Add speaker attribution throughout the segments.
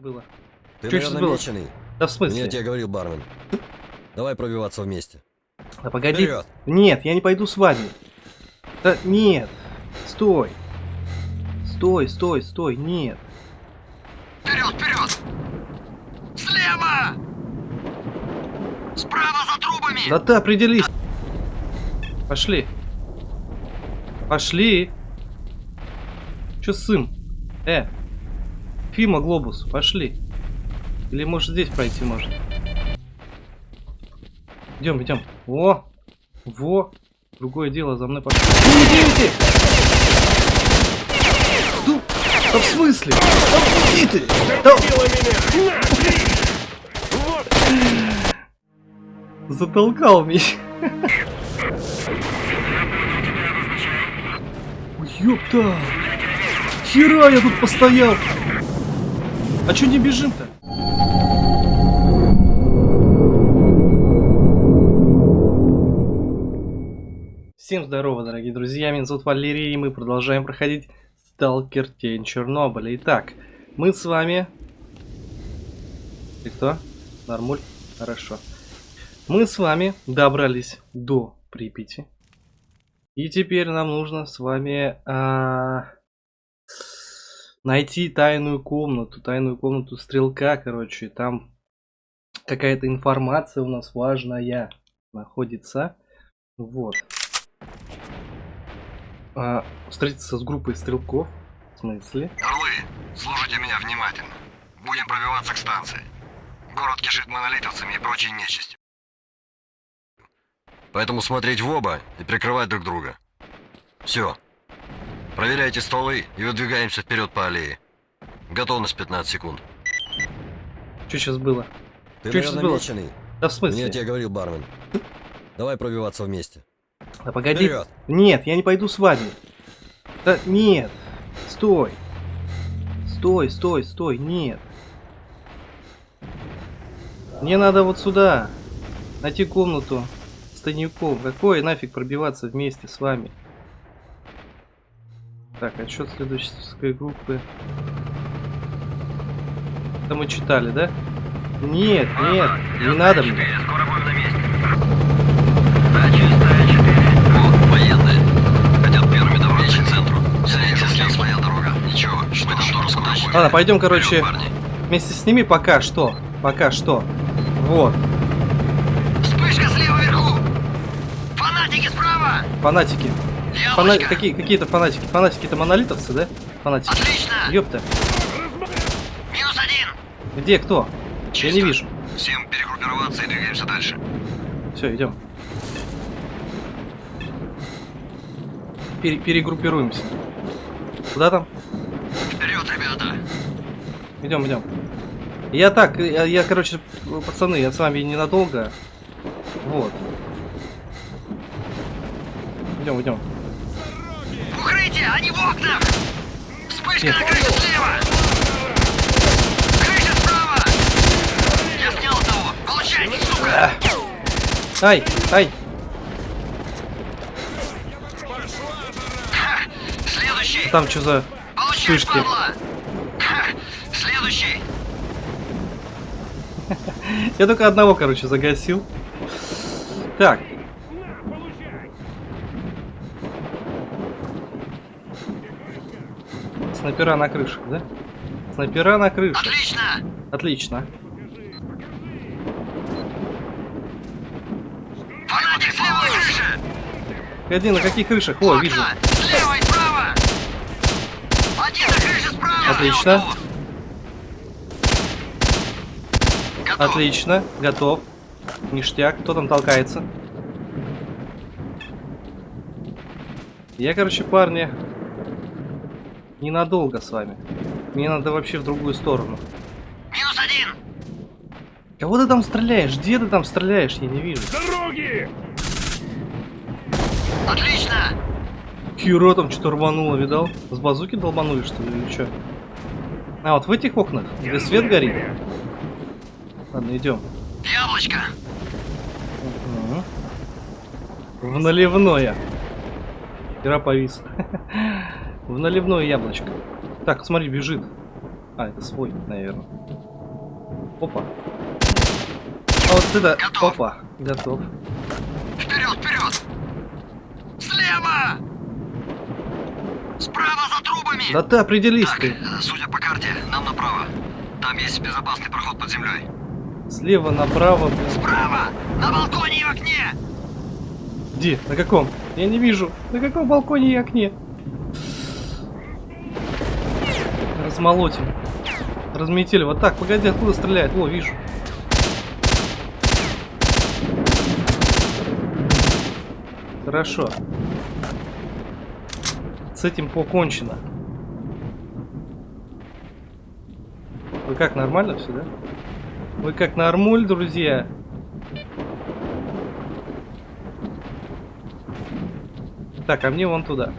Speaker 1: было?
Speaker 2: Ты,
Speaker 1: Чё
Speaker 2: наверное,
Speaker 1: было?
Speaker 2: меченый.
Speaker 1: Да в смысле?
Speaker 2: Мне тебе говорил бармен. Давай пробиваться вместе.
Speaker 1: Да погоди.
Speaker 2: Вперед!
Speaker 1: Нет, я не пойду с вами. Да нет. Стой. Стой, стой, стой, нет.
Speaker 3: Вперед, вперед! Слева! Справа за трубами!
Speaker 1: Да ты определись. Пошли. Пошли. Чё сын? Э. Фима Глобус, пошли. Или может здесь пройти можно? Идем, идем. Во! Во! Другое дело, за мной пошли. Ну, идите! Ну, да в смысле? Да уйди ты! Да... Затолкал меня. Ёпта! Хера я тут постоял! А чё не бежим-то? Всем здорово, дорогие друзья, меня зовут Валерий, и мы продолжаем проходить Сталкер Тень Чернобыля. Итак, мы с вами... Ты кто? Нормуль? Хорошо. Мы с вами добрались до Припяти. И теперь нам нужно с вами а, найти тайную комнату, тайную комнату стрелка, короче. Там какая-то информация у нас важная находится. Вот. А, встретиться с группой стрелков. В смысле?
Speaker 3: Орлы, слушайте меня внимательно. Будем пробиваться к станции. Город кишит монолитовцами и прочей нечистью.
Speaker 2: Поэтому смотреть в оба и прикрывать друг друга. Все. Проверяйте стволы и выдвигаемся вперед по аллее. Готовность 15 секунд.
Speaker 1: Что сейчас было?
Speaker 2: Ты,
Speaker 1: Чё сейчас было?
Speaker 2: меченый.
Speaker 1: Да в смысле?
Speaker 2: Мне тебе говорил бармен. Давай пробиваться вместе.
Speaker 1: Да погоди.
Speaker 2: Вперед!
Speaker 1: Нет, я не пойду с вами. Да нет. Стой. Стой, стой, стой. Нет. Мне надо вот сюда. Найти комнату с тайником. Какой нафиг пробиваться вместе с вами? Так, отчет следующей группы. Это мы читали, да? Нет, нет, не надо мне.
Speaker 3: Скоро будем на месте. Да, чистая 4. Вот, военные. Хотят первыми добраться к центру. Слева, слева своя дорога. Ничего, что там тоже скоро будем.
Speaker 1: Ладно, пойдем, короче, вместе с ними пока что. Пока что. Вот.
Speaker 3: Вспышка слева вверху! Фанатики справа!
Speaker 1: Фанатики. Фана... Какие, какие-то фанатики. Фанатики-то монолитовцы, да? Фанатики.
Speaker 3: Отлично!
Speaker 1: Ёпта.
Speaker 3: Минус один!
Speaker 1: Где кто? Я
Speaker 3: Чисто.
Speaker 1: не вижу.
Speaker 3: Всем перегруппироваться и двигаемся дальше.
Speaker 1: Все, идем. Пере- перегруппируемся. Куда там?
Speaker 3: Вперед, ребята!
Speaker 1: Идем, идем. Я так, я, я, короче, пацаны, я с вами ненадолго. Вот. Идем, идем.
Speaker 3: Они в окнах! Вспышка
Speaker 1: Нет.
Speaker 3: на крыше слева! Крыша справа! Я снял одного! Получайте, сука!
Speaker 1: Ай, ай.
Speaker 3: Ха! Следующий!
Speaker 1: Там что за
Speaker 3: Получай,
Speaker 1: вспышки?
Speaker 3: Ха! Следующий!
Speaker 1: Я только одного, короче, загасил. Так. Снайпера на крышах, да? Снайпера на крышах.
Speaker 3: Отлично!
Speaker 1: Отлично.
Speaker 3: Фанатик слева на крыше!
Speaker 1: Погоди, на каких крышах? О,
Speaker 3: Окна!
Speaker 1: вижу.
Speaker 3: Слева и справа! Один на крыше справа!
Speaker 1: Отлично.
Speaker 3: Готов.
Speaker 1: Отлично. Готов. Ништяк. Кто там толкается? Я, короче, парни, ненадолго с вами. Мне надо вообще в другую сторону.
Speaker 3: Минус один!
Speaker 1: Кого ты там стреляешь? Где ты там стреляешь? Я не вижу.
Speaker 3: Отлично!
Speaker 1: Хера там что-то рвануло, видал? С базуки долбанули, что ли, или что? А, вот в этих окнах, где свет горит? Ладно, идем.
Speaker 3: Яблочко!
Speaker 1: В наливное. Игра повис. В наливное яблочко. Так, смотри, бежит. А, это свой, наверное. Опа. А вот это...
Speaker 3: Готов.
Speaker 1: Опа. Готов.
Speaker 3: Вперед, вперед! Слева! Справа за трубами!
Speaker 1: Да ты определись
Speaker 3: Так,
Speaker 1: ты.
Speaker 3: судя по карте, нам направо. Там есть безопасный проход под землей.
Speaker 1: Слева направо, блин.
Speaker 3: Справа! На балконе и окне!
Speaker 1: Где? На каком? Я не вижу. На каком балконе и окне? Размолотим. Разметили. Вот так, погоди, откуда стреляет? О, вижу. Хорошо. С этим покончено. Вы как, нормально все, да? Вы как нормуль, друзья? Так, а мне вон туда.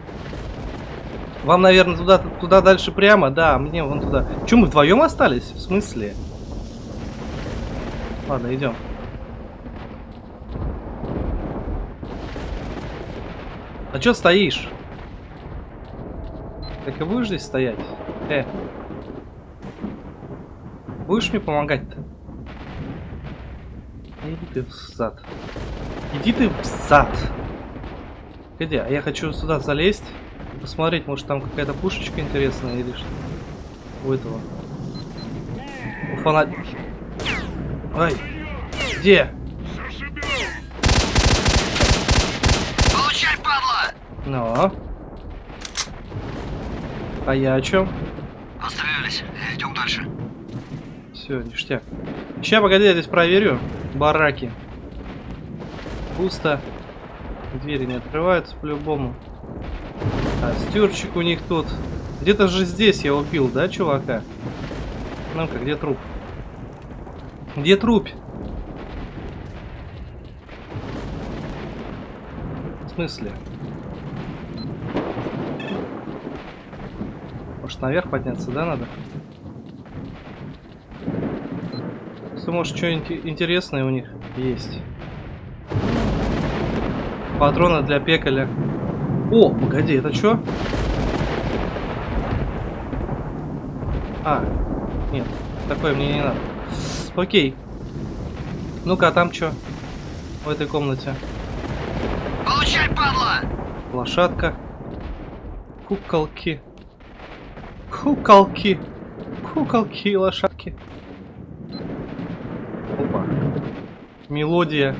Speaker 1: Вам, наверное, туда, туда дальше прямо? Да, мне вон туда. Че, мы вдвоем остались? В смысле? Ладно, идем. А чё стоишь? Так и будешь здесь стоять? Э. Будешь мне помогать-то? Иди ты в зад. Иди ты в зад. Где? А я хочу сюда залезть. Посмотреть, может там какая-то пушечка интересная или что. У этого. У фанат... Ай! Где?
Speaker 3: Получай, падла!
Speaker 1: Ну. А я о чем?
Speaker 3: Отстрелялись. Идем дальше.
Speaker 1: Все, ништяк. Ща, погоди, я здесь проверю. Бараки. Пусто. Двери не открываются по-любому. А стюрчик у них тут. Где-то же здесь я убил, да, чувака? Ну-ка, где труп? Где труп? В смысле? Может наверх подняться, да, надо? Если, может, что-нибудь интересное у них есть. Патроны для пекаля. О, погоди, это что? А, нет, такое мне не надо. Окей. Ну-ка, а там что? В этой комнате.
Speaker 3: Получай, падла!
Speaker 1: Лошадка. Куколки. Куколки. Куколки и лошадки. Опа. Мелодия.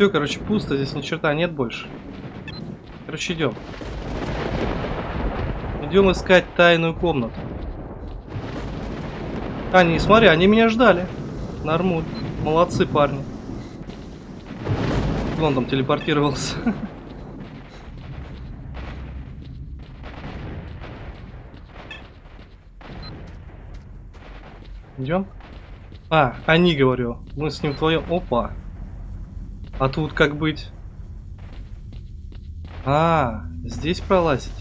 Speaker 1: Все, короче, пусто, здесь ни черта нет больше. Короче, идем. Идем искать тайную комнату. Не, смотри, они меня ждали. Нормуль. Молодцы, парни. Вон там телепортировался. Идем? А, они, говорю. Мы с ним вдвоем. Опа. А тут как быть? А, здесь пролазить.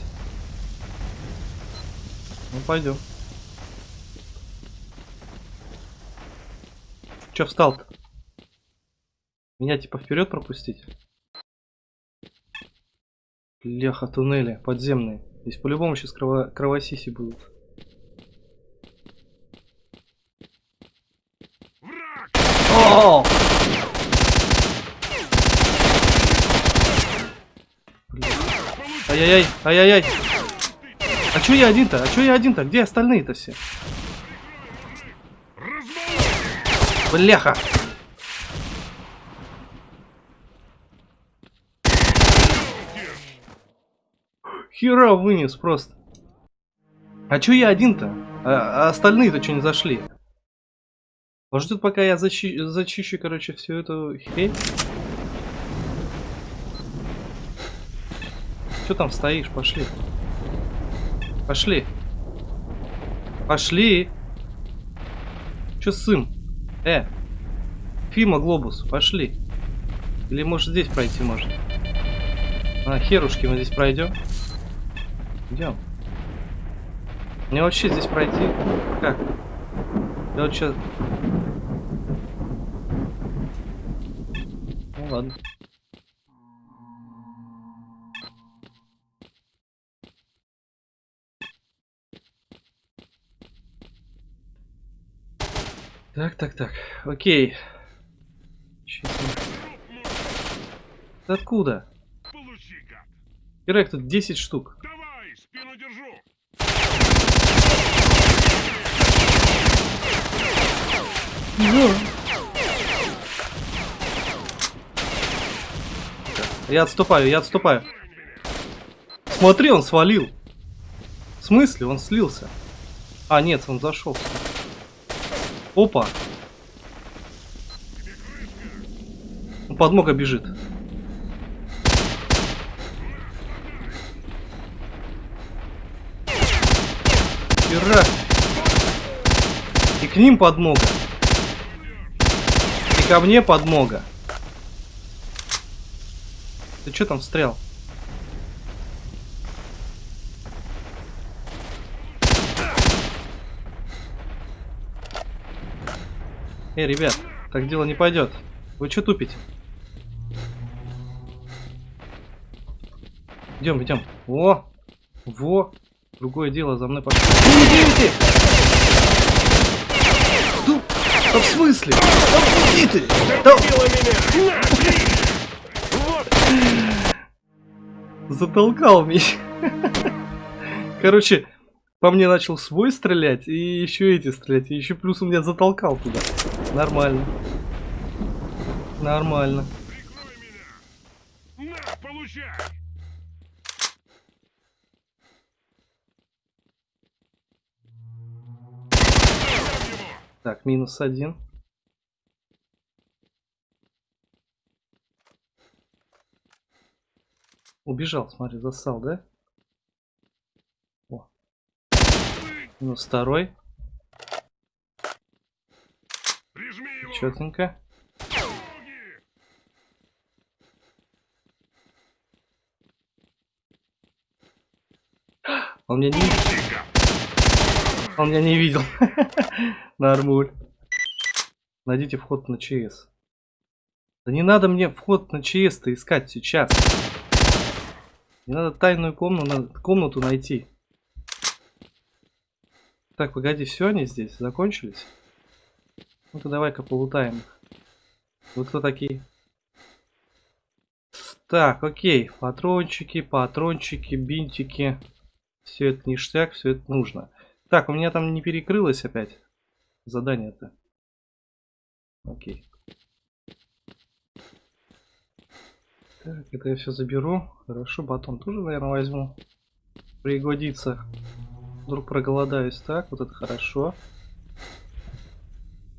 Speaker 1: Ну, пойдем. Че встал-то? Меня типа вперед пропустить? Леха, туннели подземные. Здесь по-любому сейчас крово кровосиси будут. О! Блин. Ай-яй-яй, ай-яй-яй. А чё я один-то? А чё я один-то? Где остальные-то все? Бляха! Хера вынес просто. А чё я один-то? А, а остальные-то что не зашли? Может тут пока я защи зачищу, короче, всю эту хрень? Что там стоишь? Пошли. Пошли. Пошли. Чё сым? Э. Фима Глобус, пошли. Или может здесь пройти может? А, херушки, мы здесь пройдем. Идем. Мне вообще здесь пройти? Как? Я вот сейчас... ладно. Так, так, так. Окей. Ты откуда? Ирек, тут 10 штук.
Speaker 4: Давай, спину держу!
Speaker 1: Я отступаю, я отступаю. Смотри, он свалил. В смысле? Он слился. А, нет, он зашел. Опа. Подмога бежит. Хера. И к ним подмога. И ко мне подмога. Ты что там встрял? Эй, ребят, так дело не пойдет. Вы что тупите? Идем, идем. Во! Во! Другое дело, за мной. Ну, идите! Ну, да в смысле? Да уйди ты! Да... Затолкал меня. Короче, по мне начал свой стрелять, и еще эти стрелять, и еще плюс он меня затолкал туда. Нормально. Нормально. Так, минус один. Убежал, смотри, засал, да? О. Минус второй.
Speaker 4: Прижми его!
Speaker 1: Четенько. Он меня не! Он меня не видел. Нормуль. Найдите вход на ЧС. Да не надо мне вход на ЧС-то искать сейчас. Мне надо тайную комнату, комнату найти. Так, погоди, все они здесь закончились? Ну-ка давай-ка полутаем их. Вы кто такие? Так, окей. Патрончики, патрончики, бинтики. Все это ништяк, все это нужно. Так, у меня там не перекрылось опять задание-то. Окей. Так, это я все заберу. Хорошо, батон тоже, наверное, возьму. Пригодится. Вдруг проголодаюсь. Так, вот это хорошо.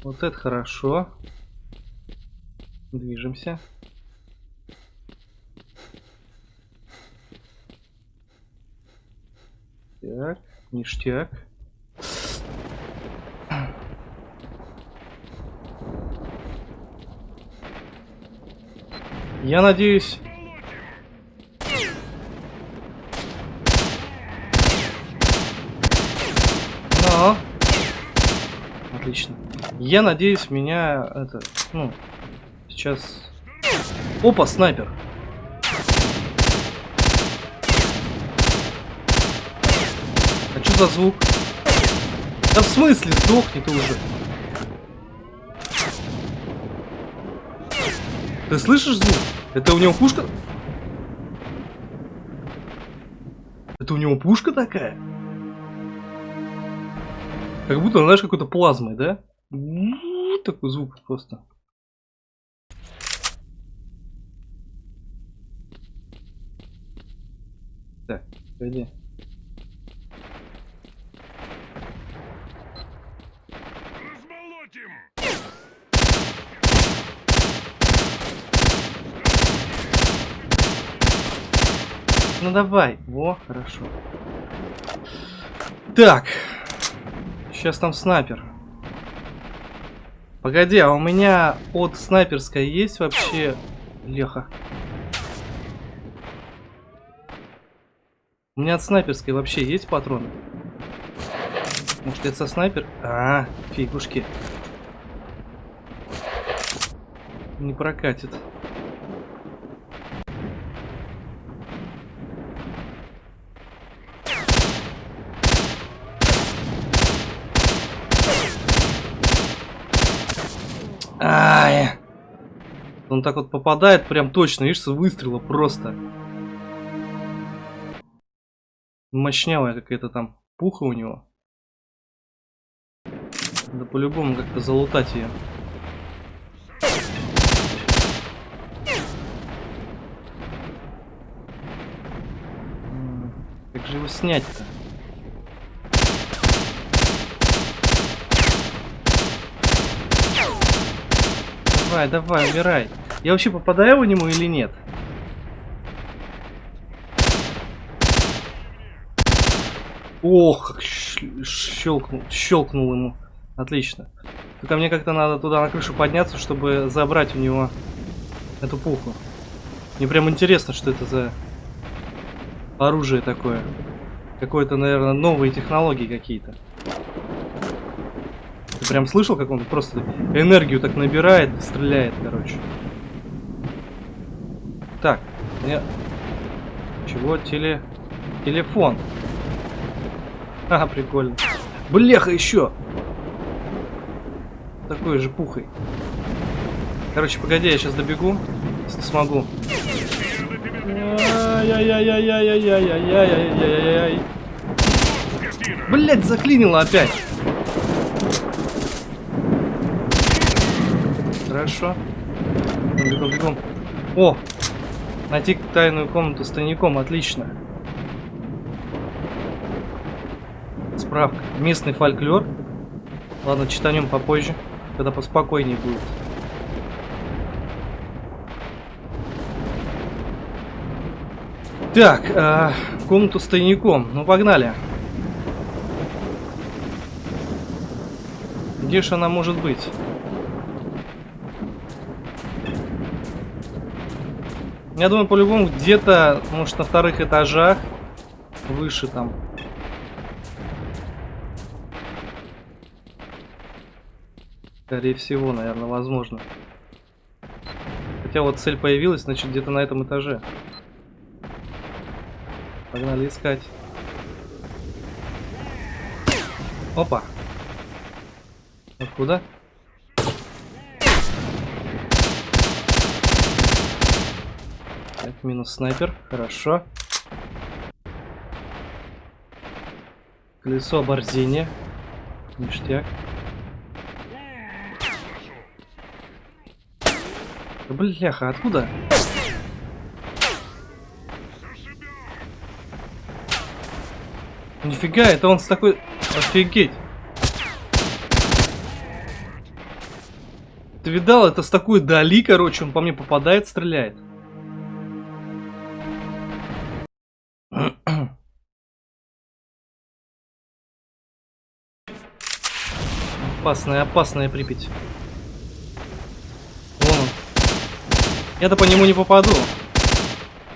Speaker 1: Вот это хорошо. Движемся. Так, ништяк. Я надеюсь... Но... Отлично. Я надеюсь, меня это, ну, сейчас... Опа, снайпер. А что за звук? Да в смысле, сдохни ты уже. Ты слышишь звук? Это у него пушка? Это у него пушка такая? Как будто, знаешь, какой-то плазмой, да? Такой звук просто. Так, пойди. Ну давай. Во, хорошо. Так. Сейчас там снайпер. Погоди, а у меня от снайперской есть вообще... Леха. У меня от снайперской вообще есть патроны? Может это со снайпер? А, фигушки. Не прокатит. Ай. Он так вот попадает прям точно, видишь, с выстрела просто. Мощнявая какая-то там пуха у него. Да по-любому как-то залутать ее. Как же его снять-то? Давай, давай, умирай. Я вообще попадаю в нему или нет? Ох, как щелкнул, щелкнул ему. Отлично. Только мне как-то надо туда на крышу подняться, чтобы забрать у него эту пуху. Мне прям интересно, что это за оружие такое. Какое-то, наверное, новые технологии какие-то. Ты прям слышал, как он просто энергию так набирает и стреляет, короче. Мне... Чего? Теле... Телефон. А, прикольно. Блеха еще! Такой же пухой. Короче, погоди, я сейчас добегу, если смогу. Блять, заклинило опять. Хорошо. Бегом, бегом. О, Найти тайную комнату с тайником, отлично. Справка. Местный фольклор. Ладно, читанем попозже, когда поспокойнее будет. Так, э, комнату с тайником. Ну, погнали. Где же она может быть? Я думаю, по-любому где-то, может, на вторых этажах. Выше там. Скорее всего, наверное, возможно. Хотя вот цель появилась, значит, где-то на этом этаже. Погнали искать. Опа. Откуда? Так, минус снайпер. Хорошо. Колесо оборзения. Ништяк. Да бляха, откуда? Нифига, это он с такой... Офигеть. Ты видал, это с такой дали, короче, он по мне попадает, стреляет. Опасная, опасная Припять. Вон он. Я-то по нему не попаду.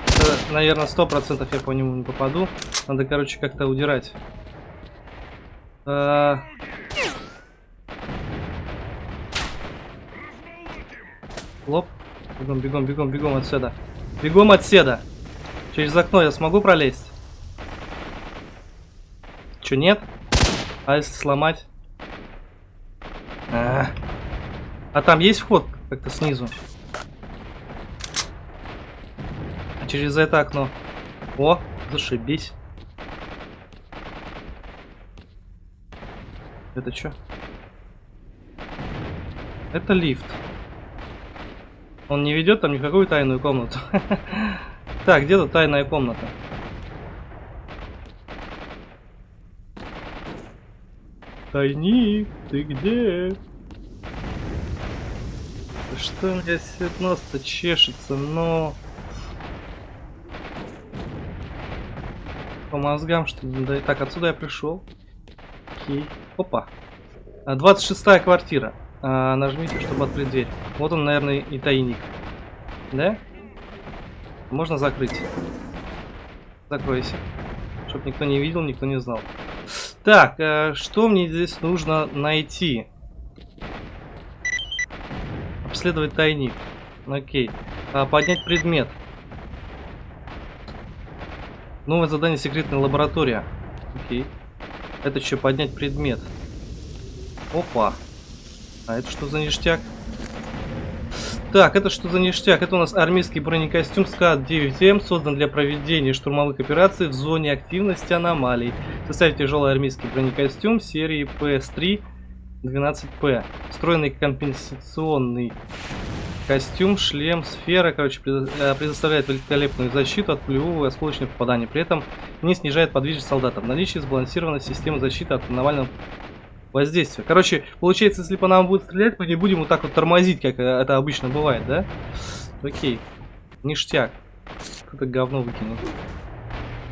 Speaker 1: Это, наверное, сто процентов я по нему не попаду. Надо, короче, как-то удирать. А, Лоп. Бегом, бегом, бегом, бегом отсюда. Бегом отсюда. Через окно я смогу пролезть? Че, нет? А если сломать? А, а там есть вход как-то снизу? А через это окно? О, зашибись. Это что? Это лифт. Он не ведет там никакую тайную комнату. Так, где-то тайная комната. Тайник, ты где? Что у меня здесь нос-то чешется, но... По мозгам, что ли? Да, так, отсюда я пришел. Окей. Опа. 26 квартира. А, нажмите, чтобы открыть дверь. Вот он, наверное, и тайник. Да? Можно закрыть. Закройся. Чтоб никто не видел, никто не знал. Так, а, что мне здесь нужно найти? Обследовать тайник. Окей. А, поднять предмет. Новое задание секретная лаборатория. Окей. Это что, поднять предмет? Опа. А это что за ништяк? Так, это что за ништяк? Это у нас армейский бронекостюм СКАТ-9М, создан для проведения штурмовых операций в зоне активности аномалий. В тяжелый армейский бронекостюм серии ПСЗ-12П. Встроенный компенсационный костюм, шлем, сфера, короче, э, предоставляет великолепную защиту от пулевого и осколочных попаданий. При этом не снижает подвижность солдата. В наличии сбалансированная система защиты от аномального воздействия. Короче, получается, если по нам будет стрелять, мы не будем вот так вот тормозить, как это обычно бывает, да? Окей. Ништяк. Это говно выкинул.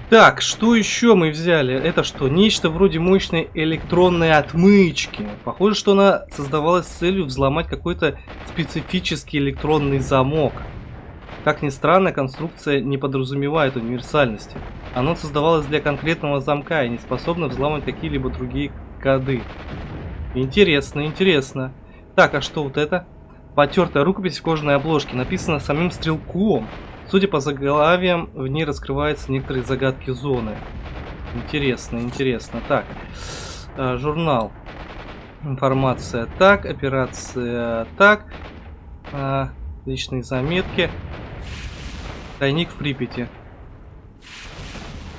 Speaker 1: Так, что еще мы взяли? Это что? Нечто вроде мощной электронной отмычки. Похоже, что она создавалась с целью взломать какой-то специфический электронный замок. Как ни странно, конструкция не подразумевает универсальности. Она создавалась для конкретного замка и не способна взламывать какие-либо другие коды. Интересно, интересно. Так, а что вот это? Потертая рукопись в кожаной обложке, написана самим стрелком. Судя по заглавиям, в ней раскрываются некоторые загадки зоны. Интересно, интересно. Так, э, журнал. Информация так, операция так. э, личные заметки. Тайник в Припяти.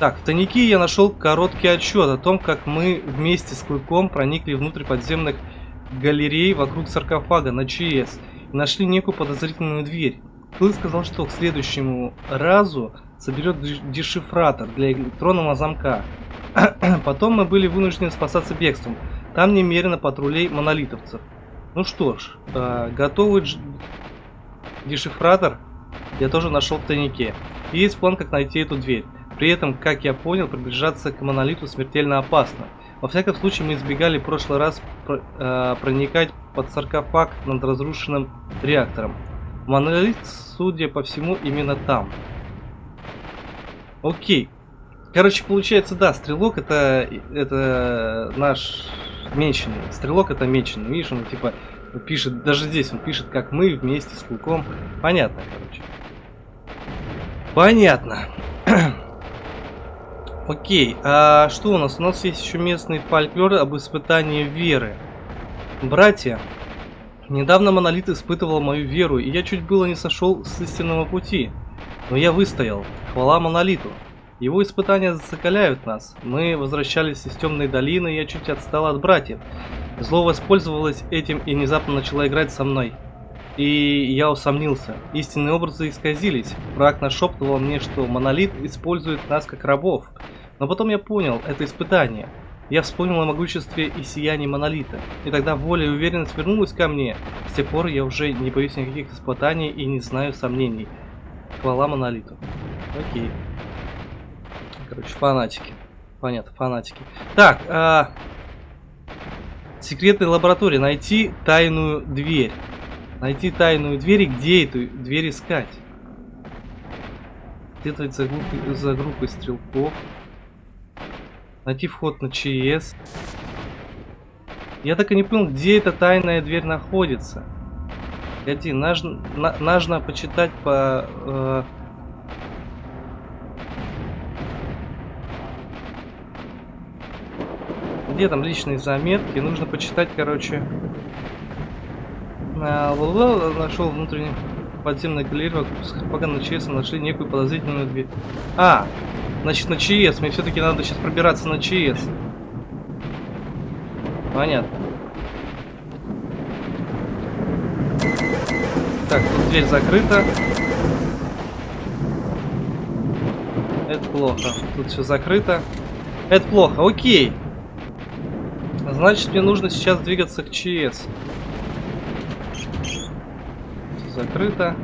Speaker 1: Так, в тайнике я нашел короткий отчет о том, как мы вместе с Клыком проникли внутрь подземных галерей вокруг саркофага на ЧС и нашли некую подозрительную дверь. Клык сказал, что к следующему разу соберет деш- дешифратор для электронного замка. Потом мы были вынуждены спасаться бегством. Там немерено патрулей монолитовцев. Ну что ж, э, готовый дешифратор я тоже нашел в тайнике. И есть план, как найти эту дверь. При этом, как я понял, приближаться к монолиту смертельно опасно. Во всяком случае, мы избегали в прошлый раз про- э, проникать под саркофаг над разрушенным реактором. Монолит, судя по всему, именно там. Окей. Короче, получается, да, стрелок это, это наш меченый. Стрелок это меченый. Видишь, он типа пишет, даже здесь он пишет, как мы вместе с Клыком. Понятно, короче. Понятно. Окей, а что у нас? У нас есть еще местный фольклор об испытании веры. Братья, недавно Монолит испытывал мою веру, и я чуть было не сошел с истинного пути. Но я выстоял. Хвала Монолиту. Его испытания закаляют нас. Мы возвращались из темной долины, и я чуть отстал от братьев. Зло воспользовалось этим и внезапно начала играть со мной. И я усомнился. Истинные образы исказились. Враг нашептывал мне, что монолит использует нас как рабов. Но потом я понял, это испытание. Я вспомнил о могуществе и сиянии монолита. И тогда воля и уверенность вернулась ко мне. С тех пор я уже не боюсь никаких испытаний и не знаю сомнений. Хвала монолиту. Окей. Короче, фанатики. Понятно, фанатики. Так, а... секретной лаборатории найти тайную дверь. Найти тайную дверь и где эту дверь искать? Где-то за за группой стрелков. Найти вход на ЧС. Я так и не понял, где эта тайная дверь находится. Погоди, нужно, на- нужно почитать по... э, Где там личные заметки? Нужно почитать, короче. Ла-ла-ла, Нашел внутренний подземный галерей вокруг саркофага на ЧС нашли некую подозрительную дверь. А, значит на ЧС. Мне все-таки надо сейчас пробираться на ЧС. Понятно. Так, тут дверь закрыта. Это плохо. Тут все закрыто. Это плохо. Окей. Значит, мне нужно сейчас двигаться к ЧС. Закрыто.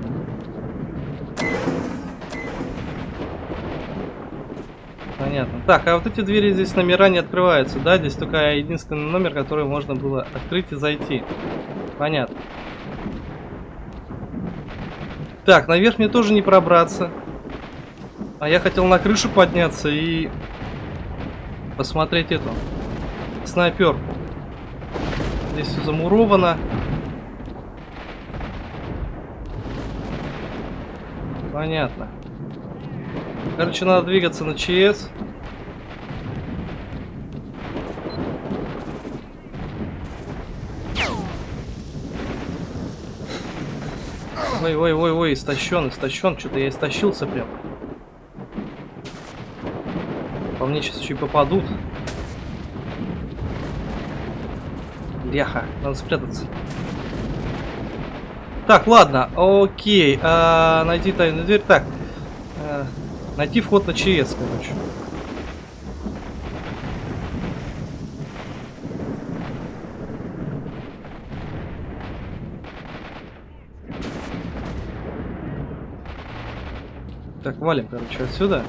Speaker 1: Понятно. Так, а вот эти двери здесь номера не открываются, да? Здесь только единственный номер, который можно было открыть и зайти. Понятно. Так, наверх мне тоже не пробраться. А я хотел на крышу подняться и посмотреть эту снайперку. Здесь все замуровано. Понятно. Короче, надо двигаться на ЧС. Ой, ой, ой, ой, истощен, истощен. Что-то я истощился прям. По мне сейчас еще и попадут. Бляха, надо спрятаться. Так, ладно, окей. А, найти тайную дверь. Так, а, найти вход на ЧС, короче. Так, валим, короче, отсюда.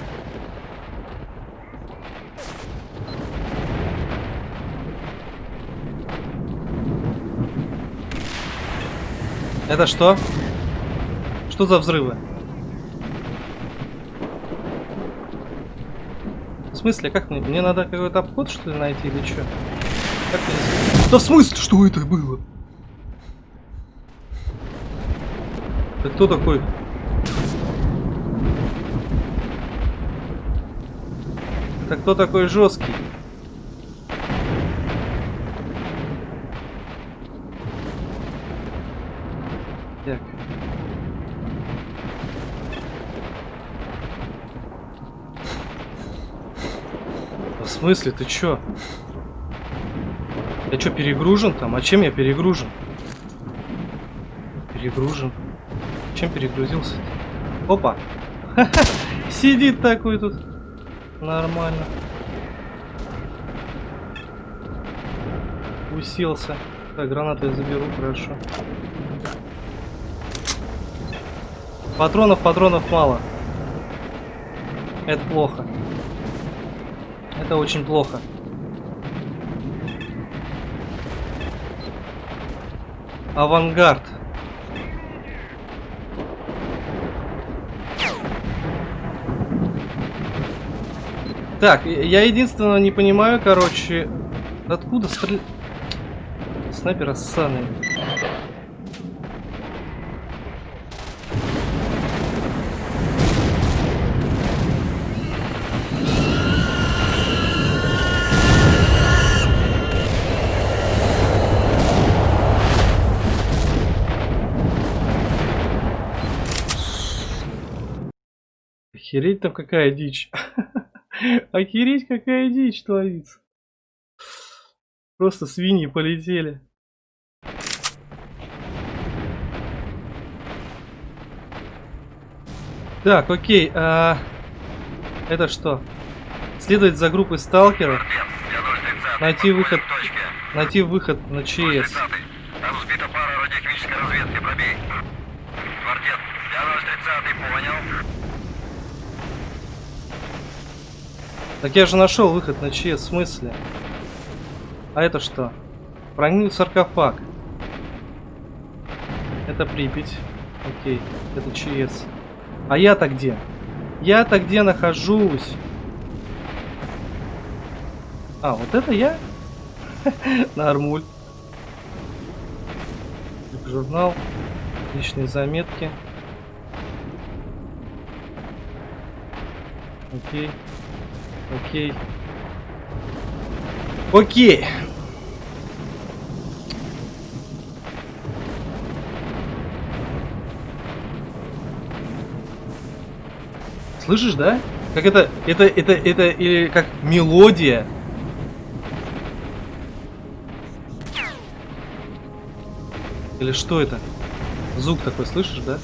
Speaker 1: Это что? Что за взрывы? В смысле, как мне? Мне надо какой-то обход, что ли, найти или что? Как мне... Да в смысле, что это было? Ты кто такой? Это кто такой жесткий? Так. В смысле, ты чё? Я чё, перегружен там? А чем я перегружен? Перегружен. Чем перегрузился? Опа! Сидит такой тут. Нормально. Уселся. Так, гранаты я заберу, хорошо. Патронов, патронов мало. Это плохо. Это очень плохо. Авангард. Так, я единственное не понимаю, короче, откуда стрелять... Снайпер ссаный. Охереть там какая дичь. Охереть какая дичь творится. Просто свиньи полетели. Так, окей. А... Это что? Следовать за группой сталкеров. Найти выход. Найти выход на ЧС.
Speaker 3: Там сбита пара радиохимической разведки, пробей. Квартет, я 030 понял.
Speaker 1: Так я же нашел выход на в смысле? А это что? Проникнуть саркофаг. Это Припять. Окей, это ЧС. А я-то где? Я-то где нахожусь? А, вот это я? Нормуль. Журнал. Личные заметки. Окей. Окей. Окей. Слышишь, да? Как это, это, это, это, или как мелодия. Или что это? Звук такой, слышишь, да?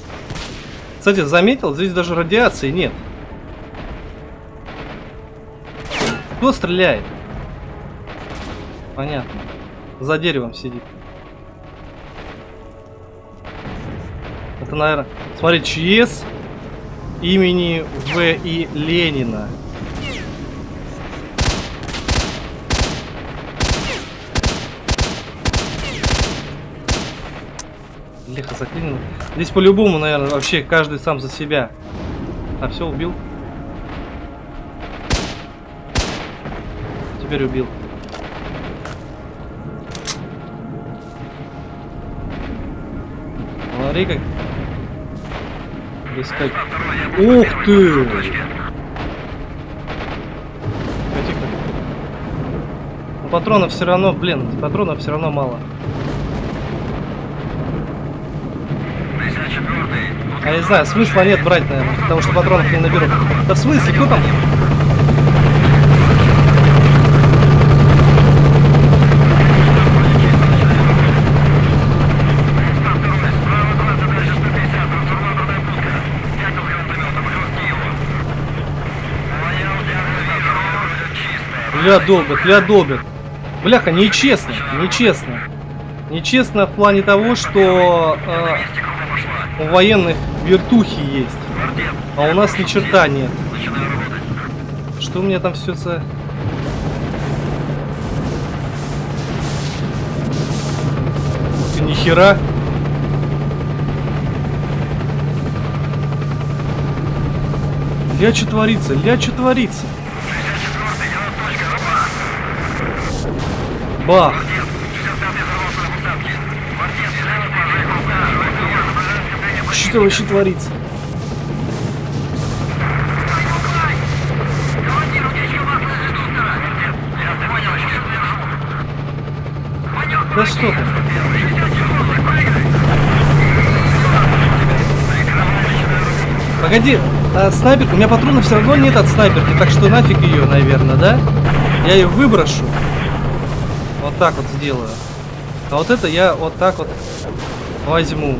Speaker 1: Кстати, заметил, здесь даже радиации нет. Кто стреляет? Понятно. За деревом сидит. Это, наверное... Смотри, ЧС имени В. И. Ленина. Лихо заклинено. Здесь по-любому, наверное, вообще каждый сам за себя. А все, убил. Теперь убил. Смотри как. Искать. Ух ты! Тихо. Но патронов все равно, блин, патронов все равно мало.
Speaker 3: 54
Speaker 1: А я не знаю, смысла нет брать, наверное, потому что патронов не наберу. Да в смысле, кто там? Ля долбят, ля долбят. Бляха, нечестно, нечестно. Нечестно в плане того, что э, у военных вертухи есть, а у нас ни черта нет. Что у меня там все за... Ты нихера. Ля, творится? Ля, творится? Бах! Что вообще творится? Да что ты? Погоди, а снайперка, у меня патронов все равно нет от снайперки, так что нафиг ее, наверное, да? Я ее выброшу. Вот так вот сделаю. А вот это я вот так вот возьму.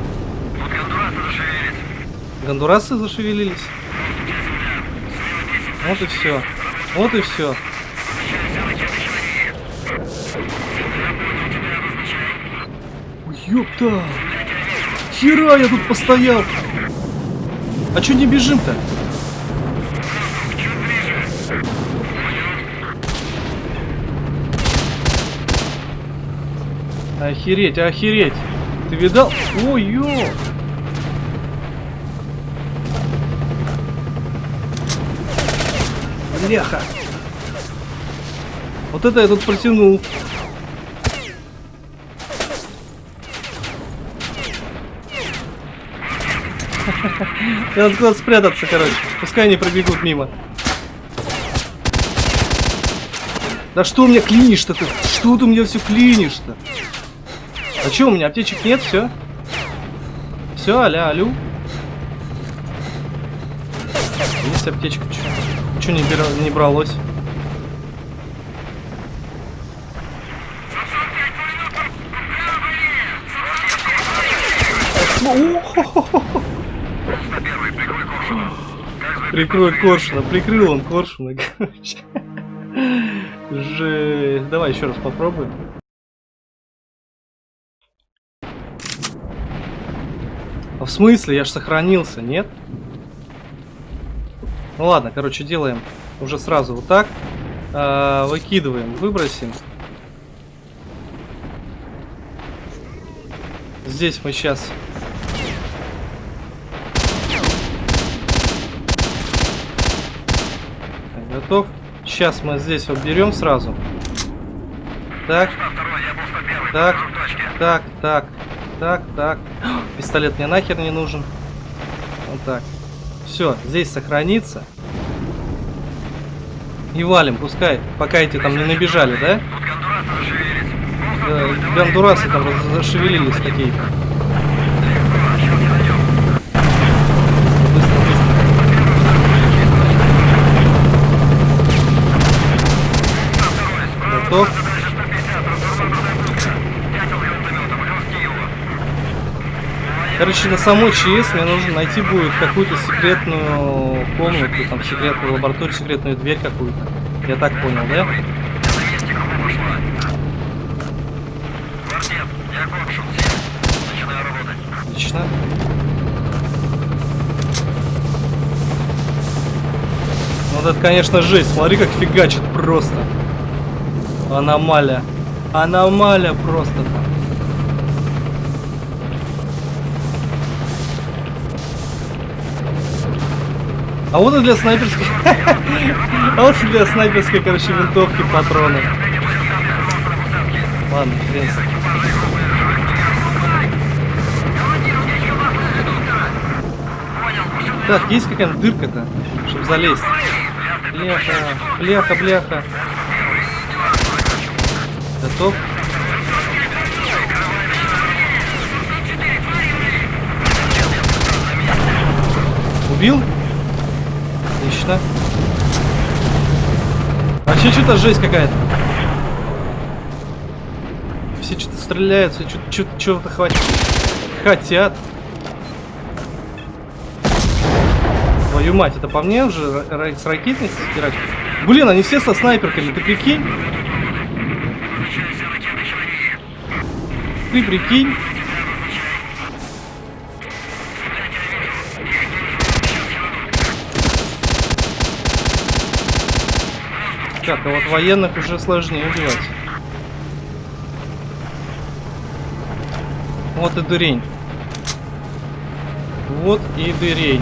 Speaker 1: Гондурасы зашевелились. Вот и все. Вот и все. Ёпта! Хера я тут постоял! А чё не бежим-то? Охереть, охереть! Ты видал? Ой, ё! Бляха! Вот это я тут протянул. Надо куда-то спрятаться, короче. Пускай они пробегут мимо. Да что у меня клинишь-то ты? Что ты у меня все клинишь-то? А что, у меня аптечек нет, все? Все, аля, алю. Есть аптечка, что? Что не, бира- не бралось? Прикрой коршуна, прикрыл он коршуна, короче. Жесть. Давай еще раз попробуем. В смысле? Я ж сохранился, нет? Ну ладно, короче, делаем уже сразу вот так. А, выкидываем, выбросим. Здесь мы сейчас... Готов. Сейчас мы здесь вот берем сразу. Так. Так. Так, так. Так, так. Пистолет мне нахер не нужен. Вот так. Все, здесь сохранится. И валим, пускай, пока эти там не набежали, да? Да, гондурасы там зашевелились какие-то. Короче, на самой ЧС мне нужно найти будет какую-то секретную комнату, там секретную лабораторию, секретную дверь какую-то. Я так понял, да? Отлично. Вот это, конечно, жесть. Смотри, как фигачит просто. Аномалия. Аномалия просто там. А вот и для снайперской... А вот для снайперской, короче, винтовки патроны. Ладно, ним. Так, есть какая-то дырка-то, чтобы залезть. Бляха, бляха, бляха. Готов? Убил? Отлично. Вообще что-то жесть какая-то. Все что-то стреляют, все что-то чего-то хватит. Хотят. Твою мать, это по мне уже с ракетницы стирать? Блин, они все со снайперками, ты прикинь? Ты прикинь? Так, а вот военных уже сложнее убивать. Вот и дырень. Вот и дырень.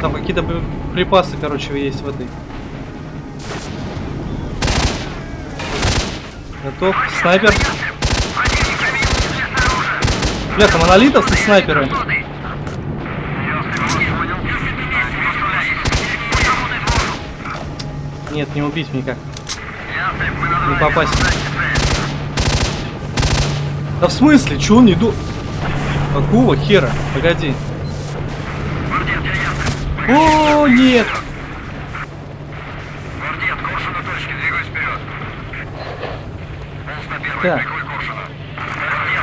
Speaker 1: Там какие-то припасы, короче, есть в этой. Готов. Снайпер. Бля, там монолитовцы снайперы. Нет, не убить никак. Не попасть. Да в смысле? Чего он не ду... Какого хера? Погоди. О, нет!
Speaker 3: Гвардет, курсу на точке, двигаюсь вперед. Полз на первый,
Speaker 1: Так.
Speaker 3: прикрой Коршуна. Гвардет, я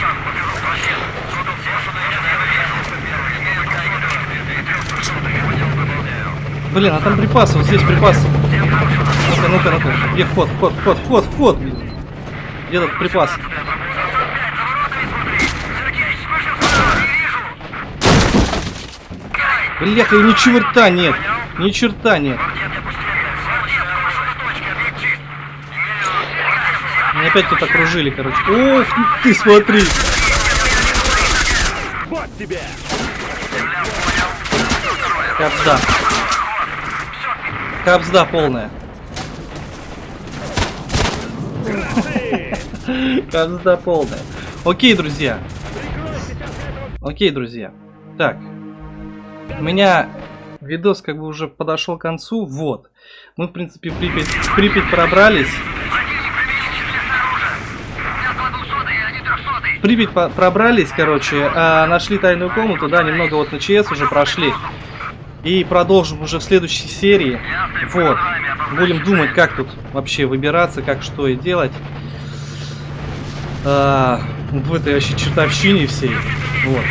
Speaker 3: сам побегу в расчет. Сотов Коршуна, я не вижу. Первый, имею координаты. И трех трехсотых, я понял, выполняю.
Speaker 1: Блин, а там припасы, вот здесь припасы. Ну-ка, ну-ка, ну-ка. Где вход, вход, вход, вход, вход, блин. Где тут припас? Бляха, и ни черта нет. Ни черта нет. Меня опять тут окружили, короче. Ох, ты смотри.
Speaker 4: Вот тебе!
Speaker 1: Капсда. Капсда полная. Капсда полная. Окей, друзья. Окей, друзья. Так. У меня видос как бы уже подошел к концу. Вот. Мы, в принципе, в Припять, в Припять пробрались. В Припять пробрались, короче, а, нашли тайную комнату, да, немного вот на ЧС уже прошли. И продолжим уже в следующей серии. Вот. Будем думать, как тут вообще выбираться, как что и делать. А, в этой вообще чертовщине всей. Вот.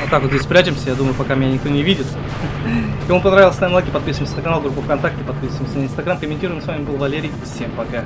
Speaker 1: Вот так вот здесь спрячемся, я думаю, пока меня никто не видит. Кому понравилось, ставим лайки, подписываемся на канал, группу ВКонтакте, подписываемся на Инстаграм, комментируем. С вами был Валерий. Всем пока.